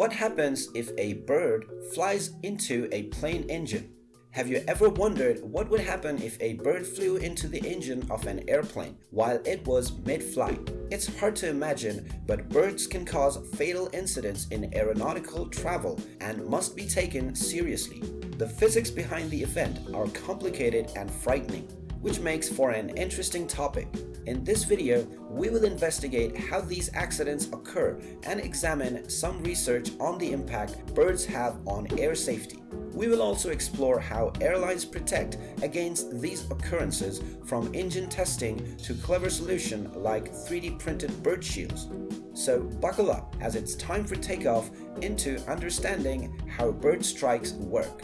What happens if a bird flies into a plane engine? Have you ever wondered what would happen if a bird flew into the engine of an airplane while it was mid-flight? It's hard to imagine, but birds can cause fatal incidents in aeronautical travel and must be taken seriously. The physics behind the event are complicated and frightening, which makes for an interesting topic. In this video, we will investigate how these accidents occur and examine some research on the impact birds have on air safety. We will also explore how airlines protect against these occurrences from engine testing to clever solution like 3D printed bird shields. So buckle up as it's time for takeoff into understanding how bird strikes work.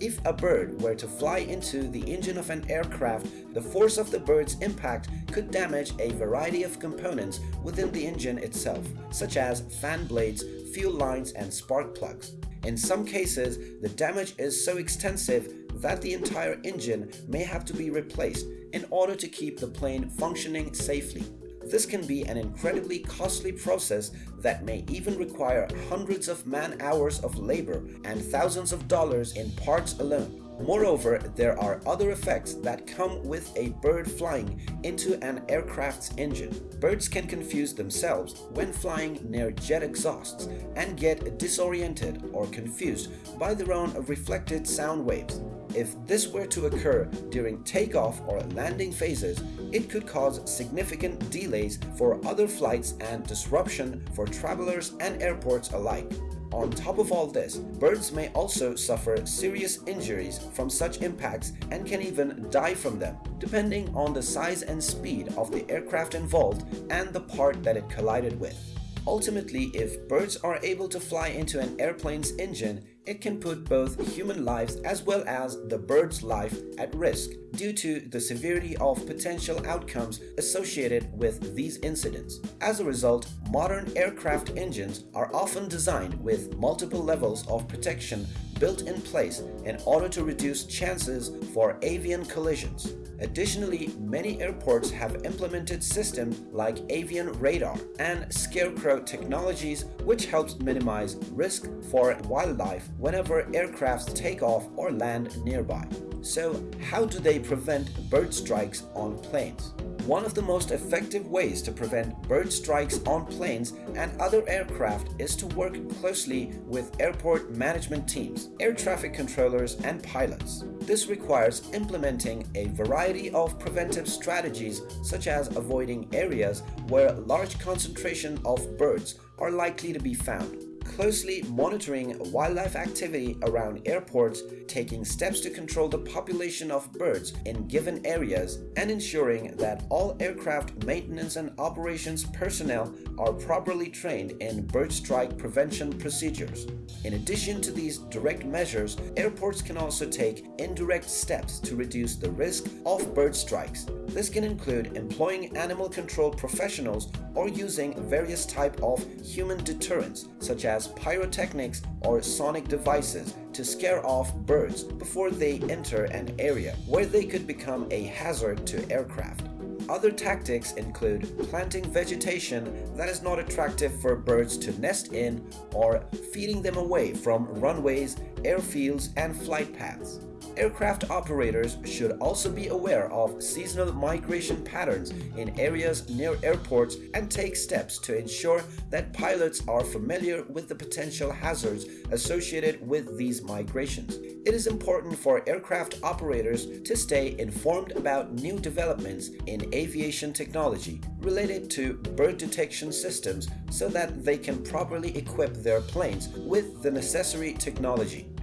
If a bird were to fly into the engine of an aircraft, the force of the bird's impact could damage a variety of components within the engine itself, such as fan blades, fuel lines, and spark plugs. In some cases, the damage is so extensive that the entire engine may have to be replaced in order to keep the plane functioning safely. This can be an incredibly costly process that may even require hundreds of man-hours of labor and thousands of dollars in parts alone. Moreover, there are other effects that come with a bird flying into an aircraft's engine. Birds can confuse themselves when flying near jet exhausts and get disoriented or confused by their own reflected sound waves. If this were to occur during takeoff or landing phases, it could cause significant delays for other flights and disruption for travelers and airports alike. On top of all this, birds may also suffer serious injuries from such impacts and can even die from them, depending on the size and speed of the aircraft involved and the part that it collided with. Ultimately, if birds are able to fly into an airplane's engine, it can put both human lives as well as the bird's life at risk due to the severity of potential outcomes associated with these incidents. As a result, modern aircraft engines are often designed with multiple levels of protection built in place in order to reduce chances for avian collisions. Additionally, many airports have implemented systems like avian radar and scarecrow technologies which helps minimize risk for wildlife whenever aircrafts take off or land nearby. So how do they prevent bird strikes on planes? One of the most effective ways to prevent bird strikes on planes and other aircraft is to work closely with airport management teams, air traffic controllers, and pilots. This requires implementing a variety of preventive strategies such as avoiding areas where large concentration of birds are likely to be found closely monitoring wildlife activity around airports, taking steps to control the population of birds in given areas, and ensuring that all aircraft maintenance and operations personnel are properly trained in bird strike prevention procedures. In addition to these direct measures, airports can also take indirect steps to reduce the risk of bird strikes. This can include employing animal control professionals or using various type of human deterrents such as pyrotechnics or sonic devices to scare off birds before they enter an area where they could become a hazard to aircraft. Other tactics include planting vegetation that is not attractive for birds to nest in or feeding them away from runways, airfields, and flight paths. Aircraft operators should also be aware of seasonal migration patterns in areas near airports and take steps to ensure that pilots are familiar with the potential hazards associated with these migrations. It is important for aircraft operators to stay informed about new developments in aviation technology related to bird detection systems so that they can properly equip their planes with the necessary technology.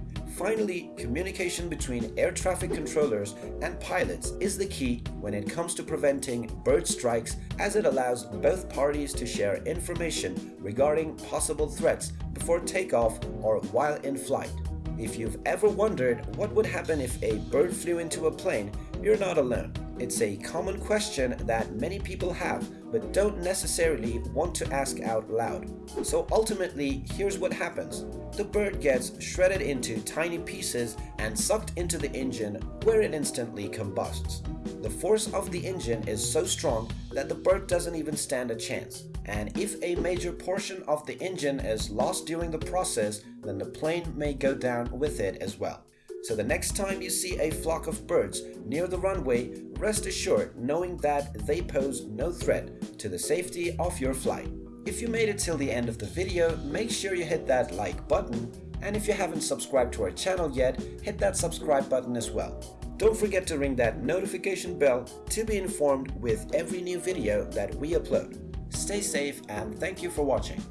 Finally, communication between air traffic controllers and pilots is the key when it comes to preventing bird strikes as it allows both parties to share information regarding possible threats before takeoff or while in flight. If you've ever wondered what would happen if a bird flew into a plane, You're not alone. It's a common question that many people have but don't necessarily want to ask out loud. So ultimately, here's what happens. The bird gets shredded into tiny pieces and sucked into the engine where it instantly combusts. The force of the engine is so strong that the bird doesn't even stand a chance. And if a major portion of the engine is lost during the process, then the plane may go down with it as well. So the next time you see a flock of birds near the runway, rest assured knowing that they pose no threat to the safety of your flight. If you made it till the end of the video, make sure you hit that like button and if you haven't subscribed to our channel yet, hit that subscribe button as well. Don't forget to ring that notification bell to be informed with every new video that we upload. Stay safe and thank you for watching.